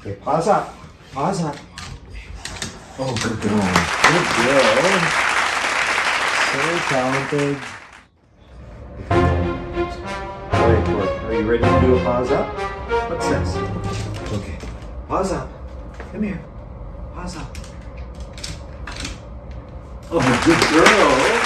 okay paws up paws up Oh, good girl. Good girl. So talented. All right, look. Are you ready to do a paws up? What's this? Okay. Paws up. Come here. Paws up. Oh, good girl.